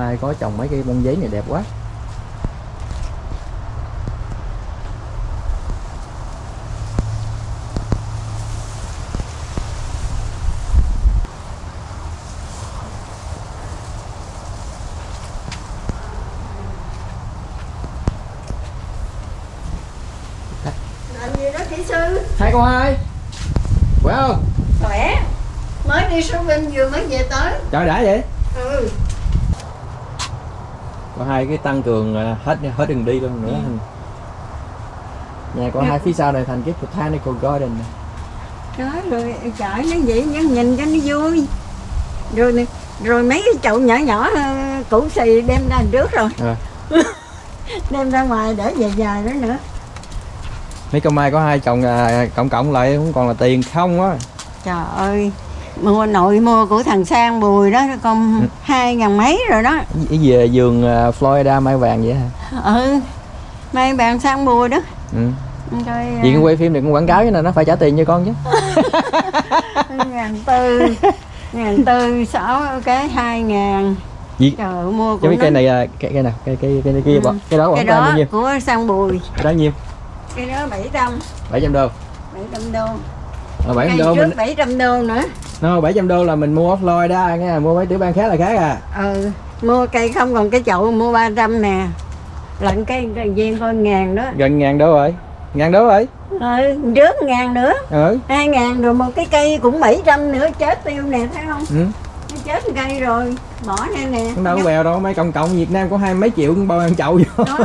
hai có trồng mấy cây bông giấy này đẹp quá. Làm gì đó kỹ sư? Hai con hai. Khỏe không? Khỏe. Mới đi shopping vừa mới về tới. Trời đã vậy có hai cái tăng cường à, hết hết đường đi luôn nữa. Nhà có hai phía sau này thành cái botanical garden này. đó rồi chợ nó vậy nó nhìn cho nó vui. Rồi nè rồi mấy cái chậu nhỏ nhỏ ờ, củ xì đem ra trước rồi. À. đem ra ngoài để về dài đó nữa. Mấy con mai có hai chồng à, cộng cộng lại cũng còn là tiền không á. Trời ơi mua nội mua của thằng sang bùi đó con Ừ. hai ngàn mấy rồi đó. Cái về vườn à, Florida mai vàng vậy hả? Ừ mai bạn sang bùi đó. Ừ. rồi Vì cái quay phim này cũng quảng cáo cho nên nó phải trả tiền cho con chứ. Ngàn tư ngàn tư sáu cái hai ngàn. Gì? trời mua của cái cây này à, cây, cây nào cây cây cây, kia Ừ. cái đó cái khoảng bao đó nhiêu của sang bùi. Cái đó nhiêu? Cái đó bảy trăm. 700 đô. Bảy trăm đô à, 700 cây đô trước mình bảy trăm đô nữa. No, 700 đô là mình mua offline đó nghe mua mấy tiểu bang khác là khác à. Ừ mua cây không còn cái chậu mua 300 nè. Lận cây cây viên coi ngàn đó. Gần ngàn đô rồi. Ngàn đô rồi? Ừ trước ngàn nữa. Ừ. Hai ngàn rồi một cái cây cũng 700 nữa chết tiêu nè thấy không? Ừ. Nó chết cây rồi bỏ đây nè. Không đâu có bèo đâu mấy cộng cộng Việt Nam có hai mấy triệu bao ăn chậu vô. Đó.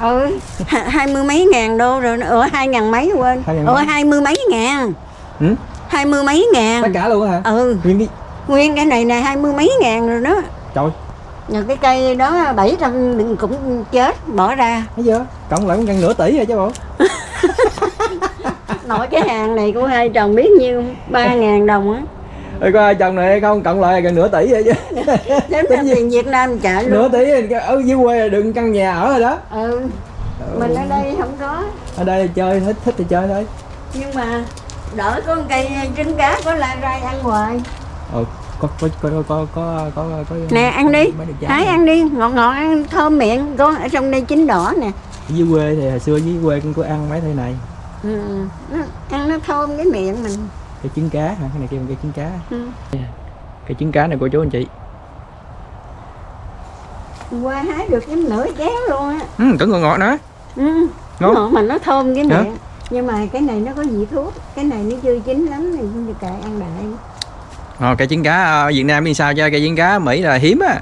Ừ ha- hai mươi mấy ngàn đô rồi ở hai ngàn mấy quên. Ở hai mươi mấy ngàn ừ? hai mươi mấy tất ngàn cả luôn hả? Ừ. Nguyên cái nguyên cái này nè hai mươi mấy ngàn rồi đó. Trời. Nhờ cái cây đó 700 cũng chết bỏ ra. Thấy chưa? Cộng lại cũng gần nửa tỷ rồi chứ bộ. Nội cái hàng này của hai chồng biết nhiêu? Ba ngàn đồng á. Ê, có ai chồng này không cộng lại gần nửa tỷ rồi chứ. Ra tiền Việt Nam trả nửa luôn tỷ ở dưới quê đừng căn nhà ở rồi đó. Ừ. Mình ở đây không có. Ở đây chơi thích thích thì chơi thôi. Nhưng mà đỡ có cây trứng cá có la rai ăn hoài. Ờ có có có có có có có, có nè ăn đi. hái ăn đi. Ngọt ngọt ăn thơm miệng. Có ở trong đây chín đỏ nè. Dưới quê thì hồi xưa dưới quê cũng có ăn mấy thứ này. Ừ. nó, ăn nó thơm cái miệng mình. Cái trứng cá hả? Cái này bằng cái trứng cá. Ừ. cái trứng cá này của chú anh chị. Qua hái được cái nửa chén luôn á. Ừ, cẩn ngọt ngọt nữa. Ừ. Ngon. ngọt mà nó thơm cái miệng nhưng mà cái này nó có vị thuốc cái này nó chưa chín lắm thì không được kệ ăn đại. Ờ, cái trứng cá ờ, Việt Nam thì sao cho cái trứng cá Mỹ là hiếm á?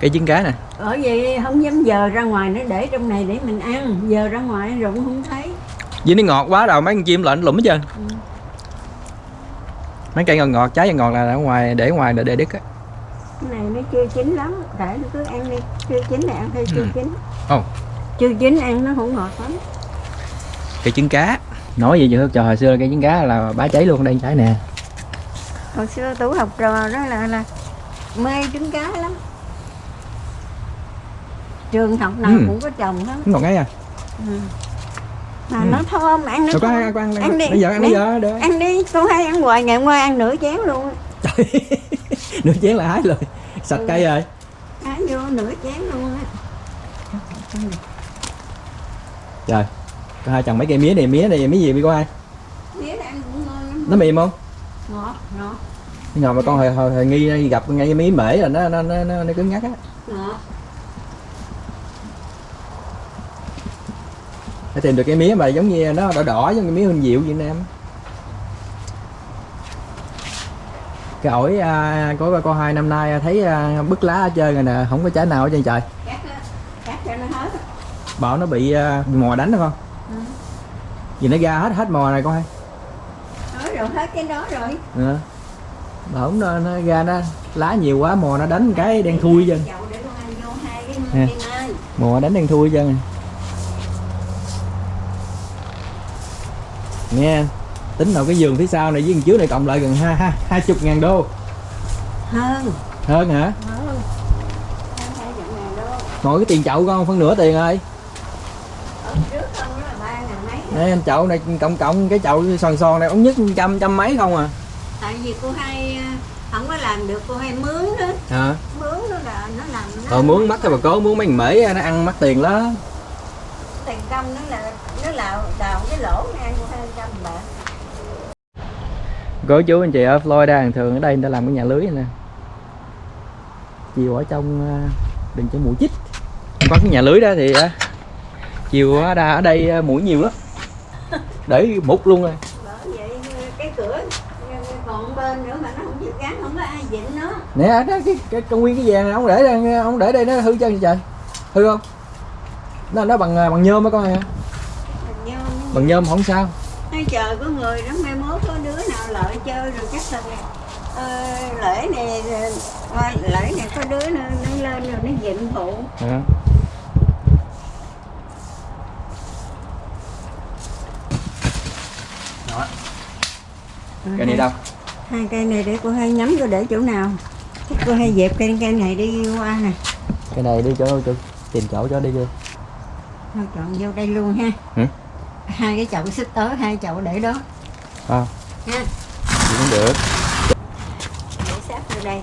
Cái trứng cá nè. Ở vậy không dám giờ ra ngoài nó để trong này để mình ăn. Giờ ra ngoài rồi cũng không thấy. Với nó ngọt quá đâu mấy con chim lệnh lụm hết trơn. Ừ. mấy cây ngọt ngọt trái ngọt là ở ngoài để ngoài để để đứt á. Cái này nó chưa chín lắm để nó cứ ăn đi. Chưa chín thì ăn thôi chưa Ừ. chín. Ồ. chưa chín ăn nó không ngọt lắm cái trứng cá. Nói gì chứ trời hồi xưa cái trứng cá là bá cháy luôn đây trái nè. Hồi xưa tú học trò đó là là mê trứng cá lắm. Trường học nào Ừ. cũng có trồng hết. Ngọt ngay à. Ừ. mà Ừ. nó thơm ăn nó có ăn ăn, Ăn đi, bây giờ ăn bây giờ được. ăn đi. Cô hay ăn hoài ngày hôm qua ăn nửa chén luôn. Á. nửa chén là hái rồi. Sạch Ừ. cây rồi. Ăn vô nửa chén luôn á. Trời hai chồng mấy cây mía này mía này mía gì bị có ai? Mía ăn cũng ngon lắm nó mềm không? Ngọt ngọt. Ngồi mà con hồi, hồi, hồi nghi gặp ngay cái mía mễ là nó nó nó, nó, nó cứng ngắc á. Ngọt. Để tìm được cái mía mà giống như nó đỏ đỏ giống cái mía huynh diệu Việt Nam cái ổi à, có có hai năm nay thấy à, bứt lá ở chơi rồi nè không có trái nào ở trên trời. Cắt cắt cho nó hết. Bảo nó bị, à, bị mò đánh đúng không Ừ. vì nó ra hết hết mò này con hay? Nói rồi hết cái đó rồi. Ừ. mà không nó, nó ra nó lá nhiều quá mò nó đánh cái đen thui chân. Nè. ơi. Mò đánh đen thui chân nghe tính nào cái giường phía sau này với giường trước này cộng lại gần hai hai hai chục ngàn đô. Hơn. Hơn hả? Hơn. Ngồi cái tiền chậu con phân nửa tiền rồi ở trước không đó là đây anh chậu này cộng cộng cái chậu sòn sòn này ống nhất trăm trăm mấy không à? Tại vì cô hai à, không có làm được cô hai mướn đó. Hả? Mướn đó là nó làm nó Ờ muốn mắc cái bà cố muốn mấy mễ nó ăn mắc tiền lắm. Tiền công nó là nó là đào cái lỗ ngang của hai trăm bạc. Cô chú anh chị ở Florida thường thường ở đây người ta làm cái nhà lưới này nè. Chiều ở trong à, đừng cho mũi chích. Không có cái nhà lưới đó thì à, chiều ở đây, ở đây à, mũi nhiều lắm Để mút luôn rồi vậy cái cửa còn bên nữa mà nó không chịu gắn không có ai dịnh nó Nè đó, cái, cái, cái nguyên cái vàng này ông để đây, ông để đây nó hư chân trời Hư không? Nó, nó bằng à, bằng nhôm á con hả? Hình như Bằng nhôm không sao hay chờ có người đó mai mốt có đứa nào lợi chơi rồi chắc là ờ, lễ này lễ này có đứa nó, nó lên rồi nó dịnh phụ à. Cái này đâu? hai cây này để cô hay nhắm cô để chỗ nào? Chắc cô hay dẹp cây cây này đi qua nè. Cái này đi chỗ chỗ tìm chỗ cho đi vô. Thôi chọn vô đây luôn ha. Ừ. hai cái chậu xích tới hai chậu để đó. À, ha cũng được để sát vô đây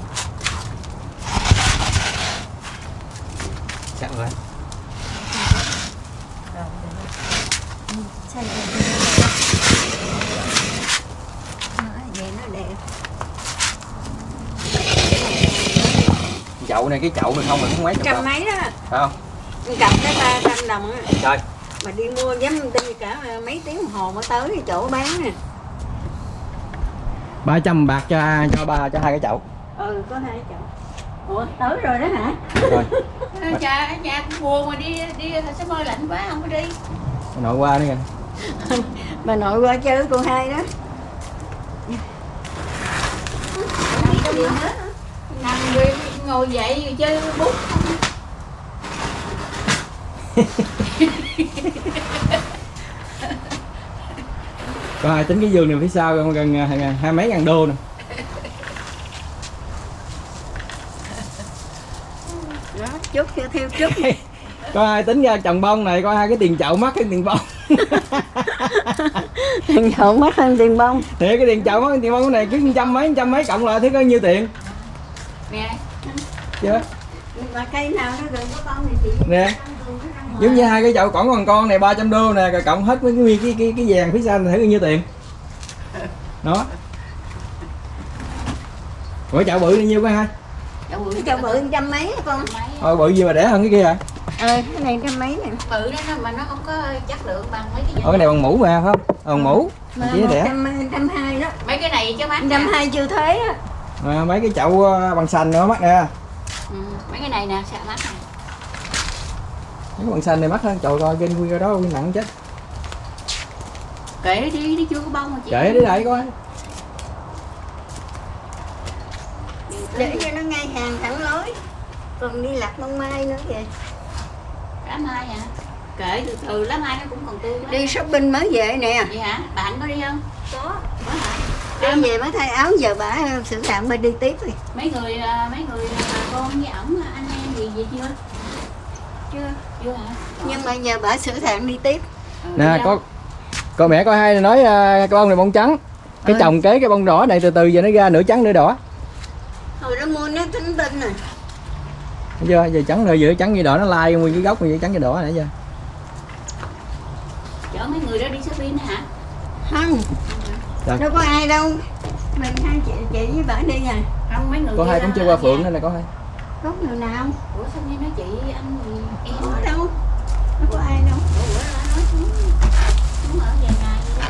Chắc rồi rồi Ừ, sao vậy Đó, vậy nó đẹp Chậu này cái chậu này không là cũng mấy chục trăm mấy đó. Phải không? cầm cái ba trăm đồng á. Trời. Mà đi mua dám đi cả mấy tiếng đồng hồ mới tới cái chỗ bán nè. 300 bạc cho cho ba cho hai cái chậu. Ừ có hai chậu. Ủa tới rồi đó hả? Rồi. Cha cũng buồn mà đi đi sẽ môi lạnh quá không có đi. Nội qua nữa kìa. Bà nội qua chơi với cô hai đó. Gì hết nằm rồi ngồi dậy rồi chơi bút Có ai tính cái giường này phía sau gần, gần à, hai, hai mấy ngàn đô nè. Chút theo theo chút Có ai tính ra trồng bông này có hai cái tiền chậu mắc cái tiền bông? Tiền chậu mất hơn tiền bông? Thì cái tiền chậu mắc cái tiền bông cái này cứ trăm mấy trăm mấy cộng lại thấy có nhiêu tiền? Nè chưa mà cây nào nó đừng có bông thì chị Nè. giống như hai cái chậu còn còn con này 300 đô nè rồi cộng hết với cái nguyên cái cái cái vàng phía sau này thấy bao nhiêu tiền? Đó. Ủa chậu bự bao nhiêu cái hai chậu bự chậu bự trăm mấy con. Ờ bự gì mà đẻ hơn cái kia hả ờ cái này trăm mấy nè. Bự đó nó- mà nó không có chất lượng bằng mấy cái Ờ cái này bằng mũ mà phải không? Ờ, bằng mũ. Mà chỉ một đẻ trăm hai đó. Mấy cái này chứ mát trăm hai chưa thế á. À, mấy cái chậu ờ, bằng xanh nữa mắc nè ừ, mấy cái này nè sao mát nè mấy cái bằng xanh này mắc hơn. Trời coi nguyên cái đó nguyên nặng chết. Kệ đi đi chưa có bông mà chị. Kệ đi lại coi. Để cho nó ngay hàng thẳng lối. Còn đi lạc bông mai nữa kìa. Lá mai hả? Kệ từ từ lá mai nó cũng còn tươi quá. Đi shopping mới về nè. Vậy hả? Bạn có đi không? Có. Có hả đi về mới thay áo giờ bả xử tạm bên đi tiếp rồi mấy người à, mấy người bà con với ổng à, anh em gì vậy chưa? Chưa. Chưa hả? Nhưng mà giờ bả xử tạm đi tiếp. Ừ, nè đi có con mẹ coi hai nói cái bông này bông trắng. Cái Ừ. trồng kế cái bông đỏ này từ từ giờ nó ra nửa trắng nửa đỏ. Hồi đó mua nó tính tinh rồi Thấy chưa? Giờ trắng rồi giờ trắng như đỏ nó lai nguyên cái gốc như trắng như đỏ nãy giờ. Chở mấy người đó đi shopping hả? Không Dạ. đâu có ai đâu. Mình hai chị chị với bả đi à không mấy người có hai cũng chưa qua phượng nên là có hai. Có người nào? Ủa sao nghe nói chị anh gì em có đâu. Đâu có ai đâu. Ủa nói xuống. Xuống ở vài ngày đó.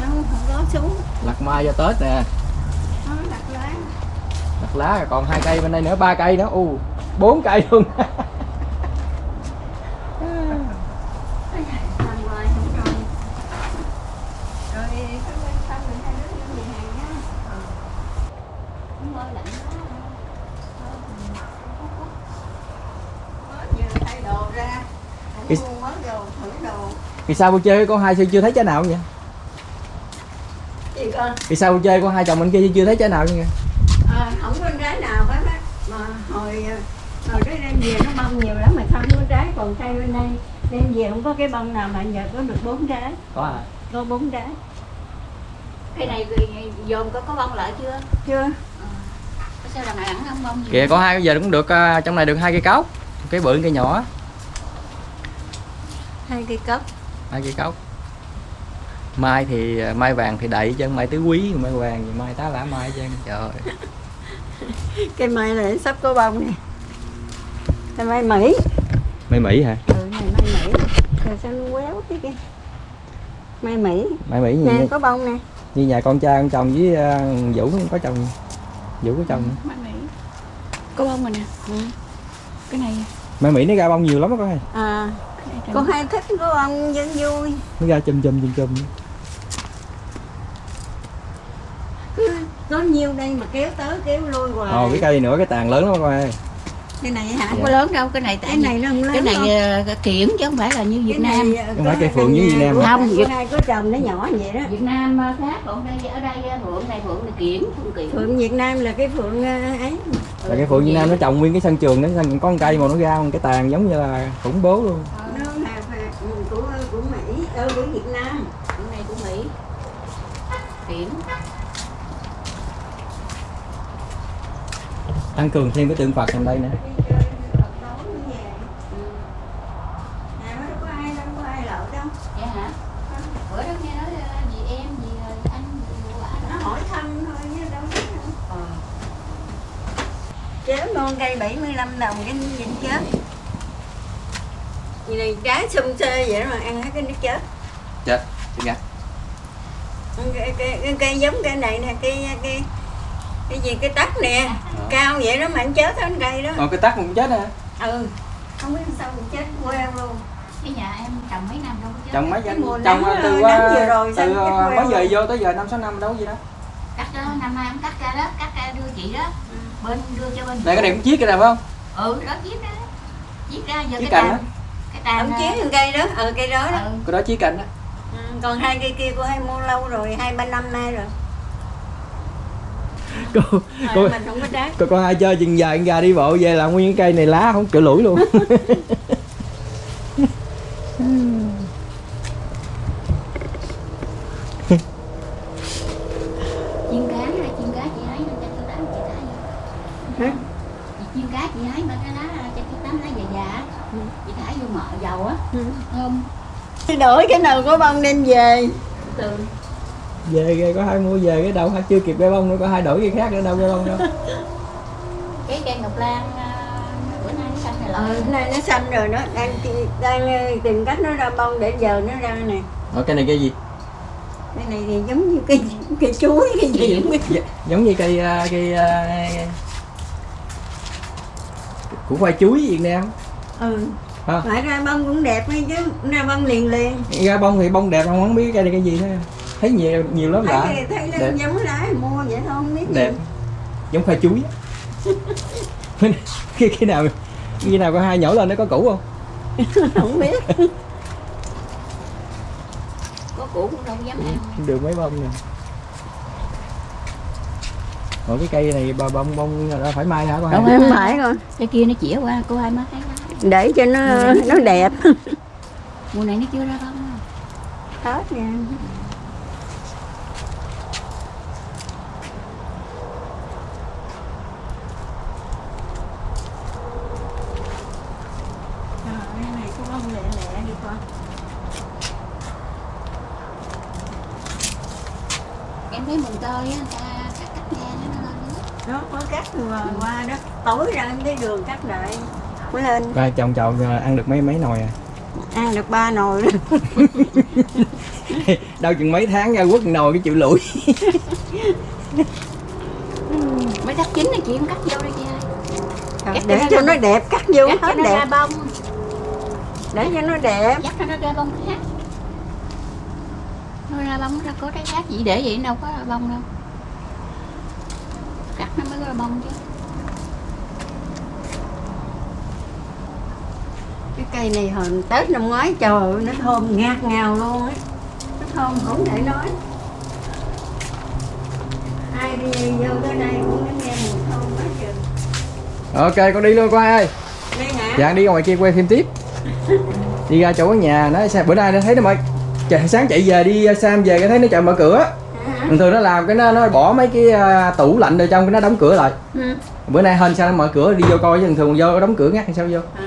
đâu không có xuống. Lạc mai cho tết nè. Nó đặt lá. Đặt lá rồi còn hai cây bên đây nữa ba cây nữa. U bốn cây luôn nằm ngoài không rồi rồi có quan tâm mình hai đứa đi về hàng nhá Cũng hơi lạnh quá Mới vừa thay đồ ra Cái- cũng mua mới đồ thử đồ thì sao vui chơi con hai chưa chưa thấy trái nào vậy? Chị con? Thì sao vui chơi con hai chồng bên kia chưa thấy trái nào vậy? À, không có trái nào hết á. Mà hồi ờ, hồi đó đem về nó bông nhiều lắm mà không có trái còn cây bên đây. Đem về không có cái bông nào mà giờ có được bốn trái. Có à? Có bốn trái. Cái này dồn có có bông lại chưa? Chưa. Có sao đằng này ẵn không bông gì kìa có hai giờ cũng được à, trong này được hai cây cốc cái bự cây nhỏ. Hai cây cốc hai cây cốc. Mai thì mai vàng thì đậy chân mai tứ quý mai vàng thì mai tá lả mai chân trời cây mai này sắp có bông nè. Cây mai mỹ. Mai mỹ hả? Ừ này mai mỹ. Rồi sao nó quéo cái kia? Mai mỹ. Mai mỹ nè có bông nè. Như nhà con trai con chồng với à, vũ có chồng vũ có chồng Mai Mỹ. Có bông rồi nè. Ừ. cái này. Mai mỹ nó ra bông nhiều lắm đó con ơi. À con hay thích có bông vẫn vui. Nó ra chùm chùm chùm chùm. Cứ có nhiêu đây mà kéo tới kéo lui hoài. Ồ cái cây nữa cái tàn lớn lắm con ơi. Cái này hả? Không có lớn đâu cái này cái này nó không lớn cái này đâu. ờ, kiển chứ không phải là như Việt Cái Nam. này, ờ, Không phải cây phượng như Việt Nam? Không, Việt- hai có chồng nó nhỏ vậy đó. Việt Nam ờ, khác còn đây ở đây phượng này phượng này kiển phượng kiển. Phượng Việt Nam là cái phượng ấy. Là cái phượng Việt Nam nó trồng nguyên cái sân trường đó sân có con cây mà nó ra một cái tàn giống như là khủng bố luôn. Nó là phạt của của Ờ của Việt Nam. Phượng này của Mỹ. Kiển tăng cường thêm cái tượng Phật trong đây nữa ừ. ờ, gì em gì anh gì quả nó đó. Hỏi thăm thôi chứ đâu biết đâu chế ngon cây 75 đồng cái nhìn chết gì này trái xum xê vậy đó mà ăn hết cái nước chết. Chết chết gắt cái, cái, cái, cây giống cây này nè cây cây cái gì cái tắc nè cao vậy đó mà anh chết hết cây đó. Ờ cái tắc cũng chết nè ừ. Không biết sao mình chết queo luôn. Cái nhà em trồng mấy năm đâu có chết. Trồng mấy Cái mùa trồng từ nắng uh, vừa rồi từ cái queo mấy giờ vô tới giờ năm sáu năm đâu gì đó. Cắt đó năm nay em cắt ra đó cắt ra đưa chị đó. Bên đưa cho bên này cái này cũng chiết cái này phải không? Ừ đó chiết ra. Chiết ra giờ chiết cái cành ông chiến cây đó. Ừ cây đó đó. Ừ. cái đó chiết cành á. Ừ, còn hai cây kia cô hay mua lâu rồi hai ba năm nay rồi. Cô cô đó mình không có trái cô có ai chơi chừng dài gà đi bộ về là nguyên cái cây này lá không kiểu lủi luôn. Chiên cá chị hái tám chị mà cái lá tám. Chị thả vô mỡ dầu á. Ừ. thơm đổi cái nào có bông đem về. Từ. Về ghê có hai mua về cái đâu chưa kịp cái bông nữa có hai đổi cái khác nữa đâu cái bông đâu. Cái cây ngọc lan à, bữa nay nó xanh này ừ nay nó xanh rồi nó đang đang ờ, tìm cách nó ra bông để giờ nó ra nè. Ở cái này cây gì? Cái này thì giống như cây cây chuối cái gì? không biết. Dạ, giống như cây à, cây à, của khoai chuối Việt Nam ừ. Hả? phải ra bông cũng đẹp hay chứ ra bông liền liền. Ra bông thì bông đẹp không không biết cây này cây gì thôi thấy nhiều nhiều lắm thấy lạ cái- thấy đẹp. giống lá mua vậy thôi không biết gì. đẹp. Giống khoai chuối. Khi khi nào khi nào có hai nhổ lên nó có củ không? Không biết. Có củ cũng đâu dám ăn. Được mấy bông nè Ủa cái cây này bà bông bông phải mai hả con hai? không phải rồi cái kia nó chĩa qua cô ai mới thấy lá để cho nó nó đẹp. Mùa này nó chưa ra bông. Hết nha Trời ơi, cái này có bông lẹ lẹ đi con em thấy mùng tơi á người ta cắt cắt nghe nó nó có cắt rồi qua đó. Tối ra em thấy đường cắt lại. Mới lên. Coi chồng chồng à, ăn được mấy mấy nồi à? Ăn được ba nồi đó đâu chừng mấy tháng ra quất nồi cái chịu lủi. Mới cắt chín này chị không cắt vô đây chị ơi. Cắt để cho nó đẹp cắt vô cắt hết đẹp. bông. Để cho nó đẹp. Dắt cho nó ra bông khác. Nó ra bông nó ra có trái khác chỉ để vậy? Đâu có ra bông đâu cắt nó mới ra bông chứ. Cái cây này hồi tết năm ngoái trời ơi, nó thơm ngạt ngào luôn á. Nó thơm không thể nói. Ai đi vô tới đây cũng nghe mùi thơm quá trời ok con đi luôn con ơi. Đây hả? Dạ đi ra ngoài kia quay phim tiếp. Đi ra chỗ nhà nó sao bữa nay nó thấy nó mở chạy, sáng chạy về đi Sam về cái thấy nó chợ mở cửa thường thường nó làm cái nó nó bỏ mấy cái à, tủ lạnh ở trong cái nó đóng cửa lại Ừ. bữa nay hên sao nó mở cửa đi vô coi chứ thường thường vô đóng cửa ngắt hay sao vô À.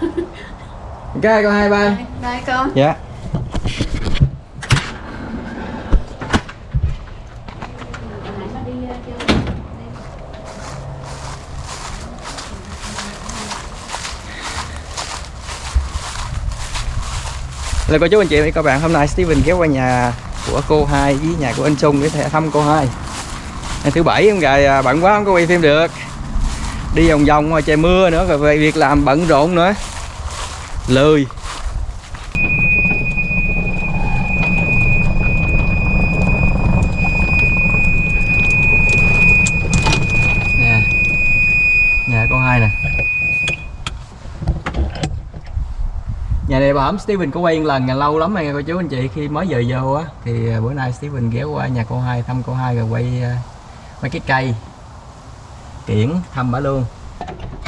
ok con hai ba Đây, đây con dạ. Là cô chú anh chị và các bạn hôm nay Steven ghé qua nhà của cô hai với nhà của anh Trung để thể- thăm cô hai. Ngày thứ bảy em gài à, bận quá không có quay phim được. Đi vòng vòng ngoài trời mưa nữa, rồi về việc làm bận rộn nữa. Lười nè nhà cô hai nè nhà này bà ẩm Steven có quay một lần là lâu lắm rồi nha cô chú anh chị. Khi mới về vô á thì à, bữa nay Steven ghé qua nhà cô hai thăm cô hai rồi quay à, mấy cái cây kiển thăm bả luôn.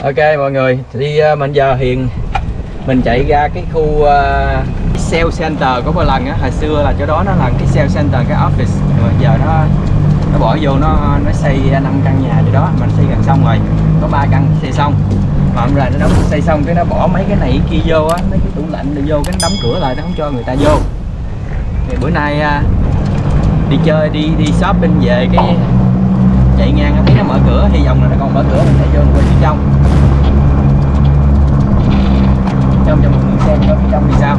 Ok mọi người thì à, mình giờ hiện mình chạy ra cái khu uh, sale center có một lần á. Hồi xưa là chỗ đó nó là cái sale center cái office. Rồi giờ nó nó bỏ vô nó nó xây năm căn nhà gì đó. Mình xây gần xong rồi có ba căn xây xong phạm là nó đóng xây xong cái nó bỏ mấy cái này kia vô á, mấy cái tủ lạnh là vô, cái nó đóng cửa lại, nó không cho người ta vô. Thì bữa nay à, đi chơi, đi đi shop bên về cái chạy ngang thấy nó mở cửa, hy vọng là nó còn mở cửa mình sẽ vô quay phía trong. Trong trong mình xem có phía trong thì sao.